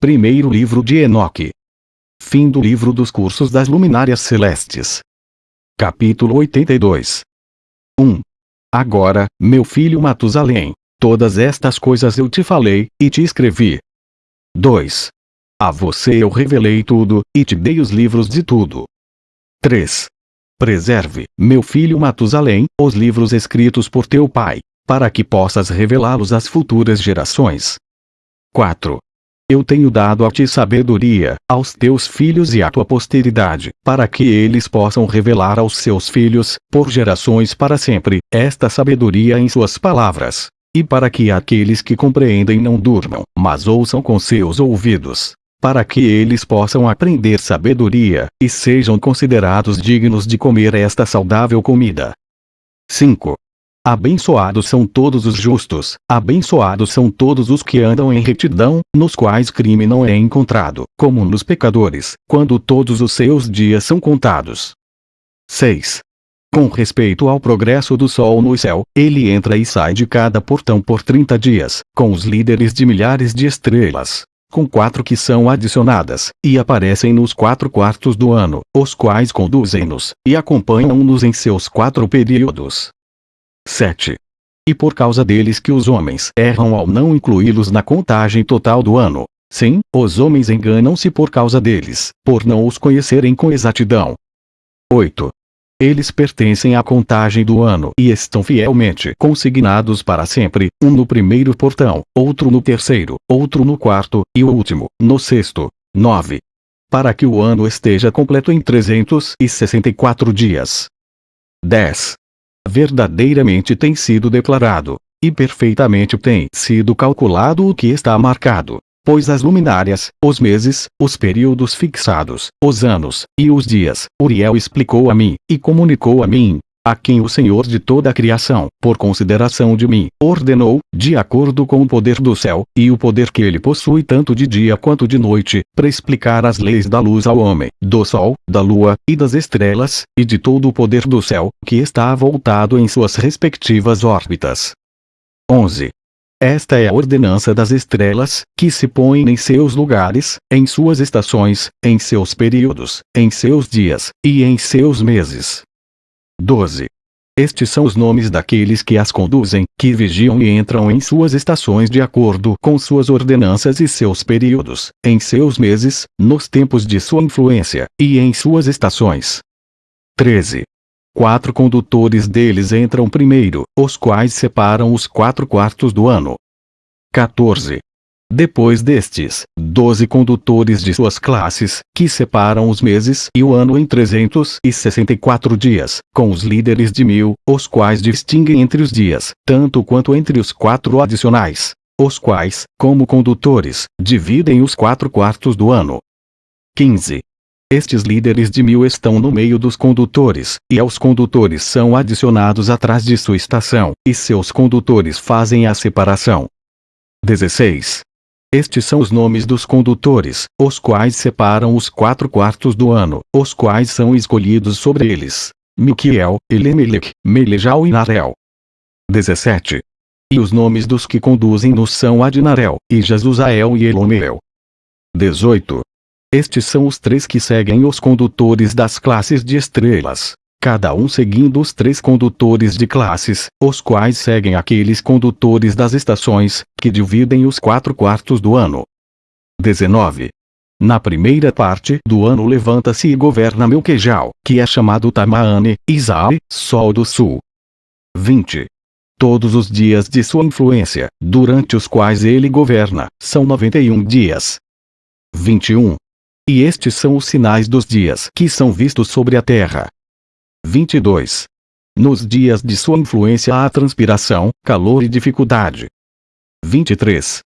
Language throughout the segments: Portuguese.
Primeiro livro de Enoque. Fim do livro dos cursos das luminárias celestes. Capítulo 82. 1. Agora, meu filho Matusalém, todas estas coisas eu te falei, e te escrevi. 2. A você eu revelei tudo, e te dei os livros de tudo. 3. Preserve, meu filho Matusalém, os livros escritos por teu pai, para que possas revelá-los às futuras gerações. 4. Eu tenho dado a ti sabedoria, aos teus filhos e à tua posteridade, para que eles possam revelar aos seus filhos, por gerações para sempre, esta sabedoria em suas palavras. E para que aqueles que compreendem não durmam, mas ouçam com seus ouvidos. Para que eles possam aprender sabedoria, e sejam considerados dignos de comer esta saudável comida. 5. Abençoados são todos os justos, abençoados são todos os que andam em retidão, nos quais crime não é encontrado, como nos pecadores, quando todos os seus dias são contados. 6. Com respeito ao progresso do Sol no céu, ele entra e sai de cada portão por 30 dias, com os líderes de milhares de estrelas, com quatro que são adicionadas, e aparecem nos quatro quartos do ano, os quais conduzem-nos, e acompanham-nos em seus quatro períodos. 7. E por causa deles que os homens erram ao não incluí-los na contagem total do ano. Sim, os homens enganam-se por causa deles, por não os conhecerem com exatidão. 8. Eles pertencem à contagem do ano e estão fielmente consignados para sempre, um no primeiro portão, outro no terceiro, outro no quarto, e o último, no sexto. 9. Para que o ano esteja completo em 364 dias. 10 verdadeiramente tem sido declarado, e perfeitamente tem sido calculado o que está marcado, pois as luminárias, os meses, os períodos fixados, os anos, e os dias, Uriel explicou a mim, e comunicou a mim, a quem o Senhor de toda a criação, por consideração de mim, ordenou, de acordo com o poder do céu, e o poder que ele possui tanto de dia quanto de noite, para explicar as leis da luz ao homem, do sol, da lua, e das estrelas, e de todo o poder do céu, que está voltado em suas respectivas órbitas. 11. Esta é a ordenança das estrelas, que se põem em seus lugares, em suas estações, em seus períodos, em seus dias, e em seus meses. 12. Estes são os nomes daqueles que as conduzem, que vigiam e entram em suas estações de acordo com suas ordenanças e seus períodos, em seus meses, nos tempos de sua influência, e em suas estações. 13. Quatro condutores deles entram primeiro, os quais separam os quatro quartos do ano. 14. Depois destes, doze condutores de suas classes, que separam os meses e o ano em 364 dias, com os líderes de mil, os quais distinguem entre os dias, tanto quanto entre os quatro adicionais, os quais, como condutores, dividem os quatro quartos do ano. 15. Estes líderes de mil estão no meio dos condutores, e aos condutores são adicionados atrás de sua estação, e seus condutores fazem a separação. 16. Estes são os nomes dos condutores, os quais separam os quatro quartos do ano, os quais são escolhidos sobre eles. Miquiel, Elimelech, Melejal e Narel. 17. E os nomes dos que conduzem-nos são Adinarel, e Jesusael e Elomeel. 18. Estes são os três que seguem os condutores das classes de estrelas, cada um seguindo os três condutores de classes, os quais seguem aqueles condutores das estações, que dividem os quatro quartos do ano. 19. Na primeira parte do ano levanta-se e governa Melquejal, que é chamado Tamaane, Isae, Sol do Sul. 20. Todos os dias de sua influência, durante os quais ele governa, são 91 dias. 21. E estes são os sinais dos dias que são vistos sobre a terra, 22. Nos dias de sua influência há transpiração, calor e dificuldade. 23.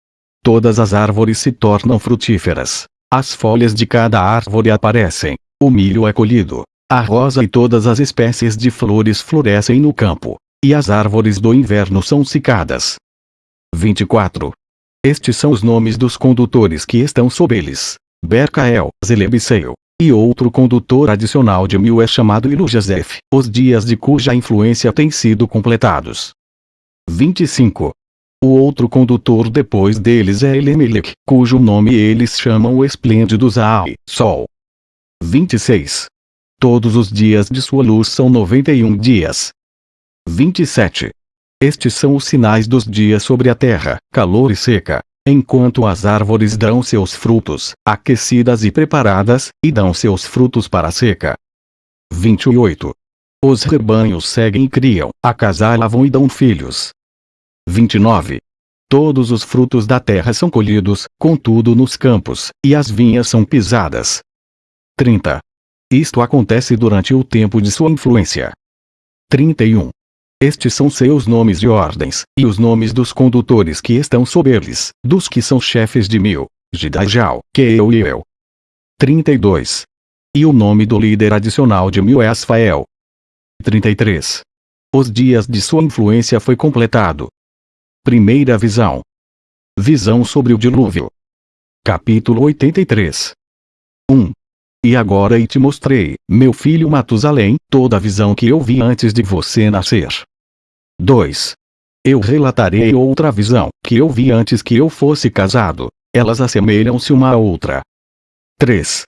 Todas as árvores se tornam frutíferas. As folhas de cada árvore aparecem. O milho é colhido. A rosa e todas as espécies de flores florescem no campo. E as árvores do inverno são cicadas. 24. Estes são os nomes dos condutores que estão sob eles. Bercael, Zelebiseu, e outro condutor adicional de mil é chamado Ilujazef, os dias de cuja influência têm sido completados. 25. O outro condutor depois deles é Elimelech, cujo nome eles chamam esplêndido Zaal, Sol. 26. Todos os dias de sua luz são 91 dias. 27. Estes são os sinais dos dias sobre a terra, calor e seca, enquanto as árvores dão seus frutos, aquecidas e preparadas, e dão seus frutos para a seca. 28. Os rebanhos seguem e criam, acasalavam e dão filhos. 29. Todos os frutos da terra são colhidos, contudo nos campos, e as vinhas são pisadas. 30. Isto acontece durante o tempo de sua influência. 31. Estes são seus nomes e ordens, e os nomes dos condutores que estão sob eles, dos que são chefes de mil, Gidajal, eu e eu. 32. E o nome do líder adicional de mil é Asfael. 33. Os dias de sua influência foi completado. Primeira visão. Visão sobre o dilúvio. Capítulo 83. 1. E agora e te mostrei, meu filho Matusalém, toda a visão que eu vi antes de você nascer. 2. Eu relatarei outra visão, que eu vi antes que eu fosse casado. Elas assemelham-se uma à outra. 3.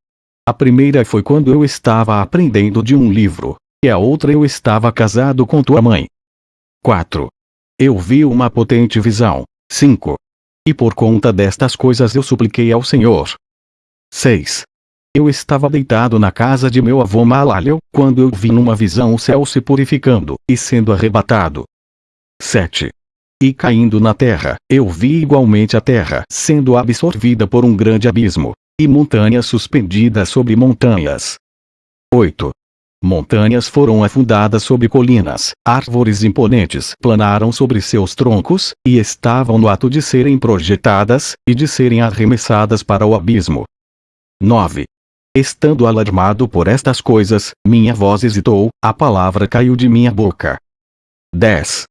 A primeira foi quando eu estava aprendendo de um livro, e a outra eu estava casado com tua mãe. 4. Eu vi uma potente visão. 5. E por conta destas coisas eu supliquei ao Senhor. 6. Eu estava deitado na casa de meu avô Malalel, quando eu vi numa visão o céu se purificando, e sendo arrebatado. 7. E caindo na terra, eu vi igualmente a terra sendo absorvida por um grande abismo, e montanhas suspendidas sobre montanhas. 8. Montanhas foram afundadas sobre colinas, árvores imponentes planaram sobre seus troncos, e estavam no ato de serem projetadas, e de serem arremessadas para o abismo. 9. Estando alarmado por estas coisas, minha voz hesitou, a palavra caiu de minha boca. 10.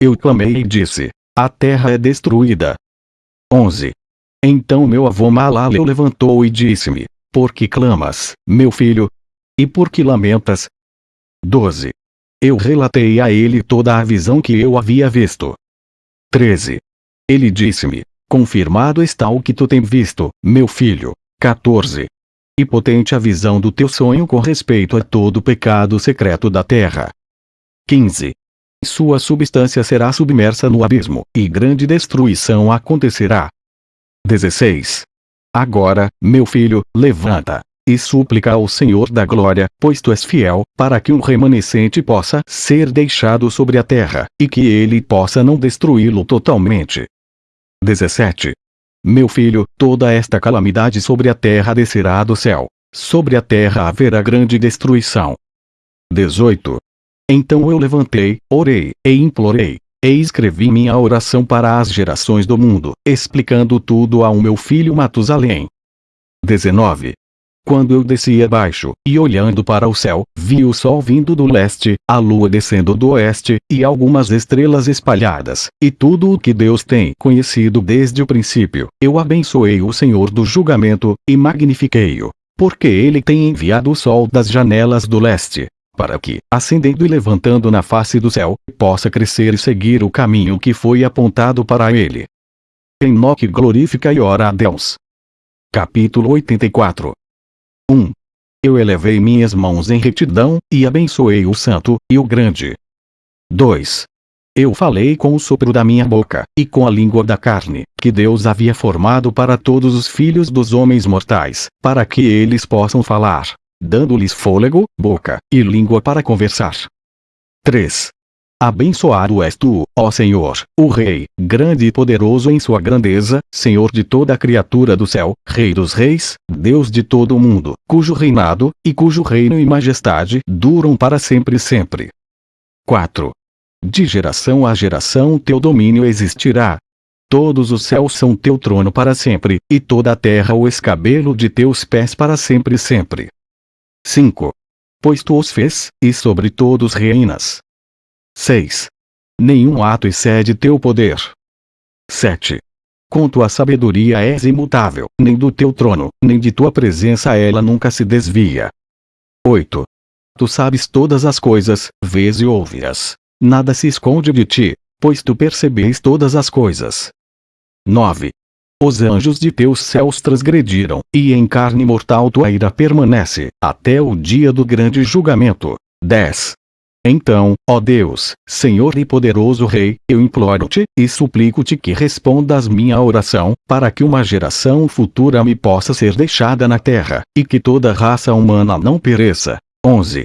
Eu clamei e disse: A terra é destruída. 11. Então meu avô Malaleu levantou e disse-me: Por que clamas, meu filho? E por que lamentas? 12. Eu relatei a ele toda a visão que eu havia visto. 13. Ele disse-me: Confirmado está o que tu tem visto, meu filho. 14. E potente a visão do teu sonho com respeito a todo o pecado secreto da terra. 15. Sua substância será submersa no abismo, e grande destruição acontecerá. 16. Agora, meu filho, levanta, e súplica ao Senhor da glória, pois tu és fiel, para que um remanescente possa ser deixado sobre a terra, e que ele possa não destruí-lo totalmente. 17. Meu filho, toda esta calamidade sobre a terra descerá do céu. Sobre a terra haverá grande destruição. 18. Então eu levantei, orei, e implorei, e escrevi minha oração para as gerações do mundo, explicando tudo ao meu filho Matusalém. 19. Quando eu desci abaixo, e olhando para o céu, vi o sol vindo do leste, a lua descendo do oeste, e algumas estrelas espalhadas, e tudo o que Deus tem conhecido desde o princípio. Eu abençoei o Senhor do julgamento, e magnifiquei-o. Porque ele tem enviado o sol das janelas do leste, para que, ascendendo e levantando na face do céu, possa crescer e seguir o caminho que foi apontado para ele. Enoque glorifica e ora a Deus. Capítulo 84 1. Eu elevei minhas mãos em retidão, e abençoei o Santo, e o Grande. 2. Eu falei com o sopro da minha boca, e com a língua da carne, que Deus havia formado para todos os filhos dos homens mortais, para que eles possam falar, dando-lhes fôlego, boca, e língua para conversar. 3. Abençoado és tu, ó Senhor, o Rei, grande e poderoso em sua grandeza, Senhor de toda a criatura do céu, Rei dos reis, Deus de todo o mundo, cujo reinado, e cujo reino e majestade duram para sempre e sempre. 4. De geração a geração teu domínio existirá. Todos os céus são teu trono para sempre, e toda a terra o escabelo de teus pés para sempre e sempre. 5. Pois tu os fez, e sobre todos reinas. 6. Nenhum ato excede teu poder. 7. Com tua sabedoria és imutável, nem do teu trono, nem de tua presença ela nunca se desvia. 8. Tu sabes todas as coisas, vês e ouves. Nada se esconde de ti. pois tu percebes todas as coisas. 9. Os anjos de teus céus transgrediram, e em carne mortal tua ira permanece, até o dia do grande julgamento. 10. Então, ó Deus, Senhor e poderoso Rei, eu imploro-te, e suplico-te que respondas minha oração, para que uma geração futura me possa ser deixada na terra, e que toda raça humana não pereça. 11.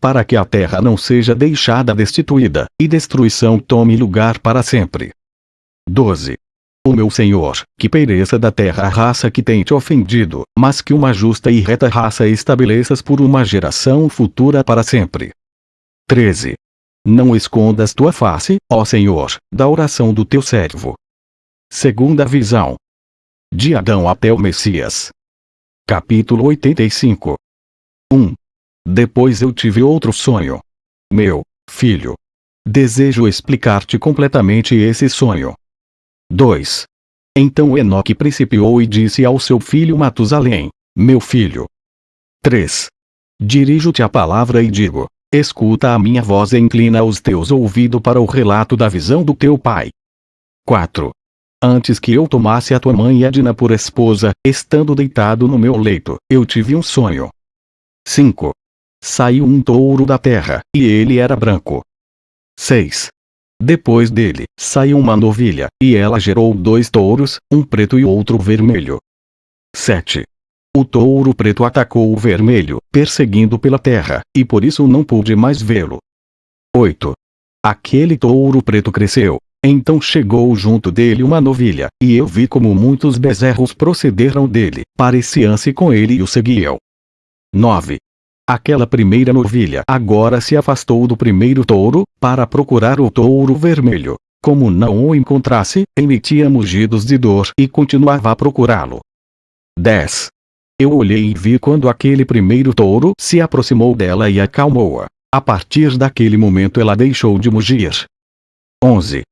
Para que a terra não seja deixada destituída, e destruição tome lugar para sempre. 12. O meu Senhor, que pereça da terra a raça que tem te ofendido, mas que uma justa e reta raça estabeleças por uma geração futura para sempre. 13. Não escondas tua face, ó Senhor, da oração do teu servo. Segunda visão. De Adão até o Messias. Capítulo 85. 1. Depois eu tive outro sonho. Meu filho. Desejo explicar-te completamente esse sonho. 2. Então Enoque principiou e disse ao seu filho Matusalém: Meu filho. 3. Dirijo-te a palavra e digo: Escuta a minha voz e inclina os teus ouvidos para o relato da visão do teu pai. 4. Antes que eu tomasse a tua mãe Edna por esposa, estando deitado no meu leito, eu tive um sonho. 5. Saiu um touro da terra, e ele era branco. 6. Depois dele, saiu uma novilha, e ela gerou dois touros, um preto e outro vermelho. 7. O touro preto atacou o vermelho, perseguindo pela terra, e por isso não pude mais vê-lo. 8. Aquele touro preto cresceu. Então chegou junto dele uma novilha, e eu vi como muitos bezerros procederam dele, pareciam-se com ele e o seguiam. 9. Aquela primeira novilha agora se afastou do primeiro touro, para procurar o touro vermelho. Como não o encontrasse, emitia mugidos de dor e continuava a procurá-lo. 10. Eu olhei e vi quando aquele primeiro touro se aproximou dela e acalmou-a. A partir daquele momento ela deixou de mugir. 11.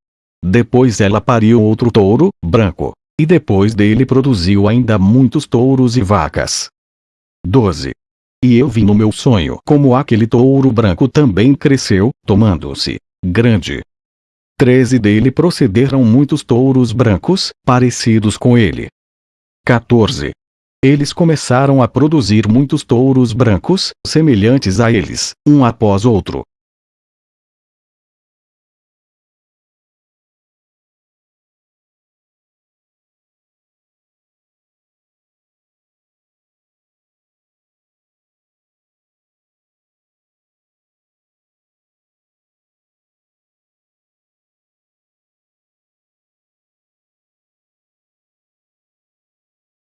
Depois ela pariu outro touro, branco. E depois dele produziu ainda muitos touros e vacas. 12. E eu vi no meu sonho como aquele touro branco também cresceu, tomando-se grande. 13 dele procederam muitos touros brancos, parecidos com ele. 14. Eles começaram a produzir muitos touros brancos, semelhantes a eles, um após outro.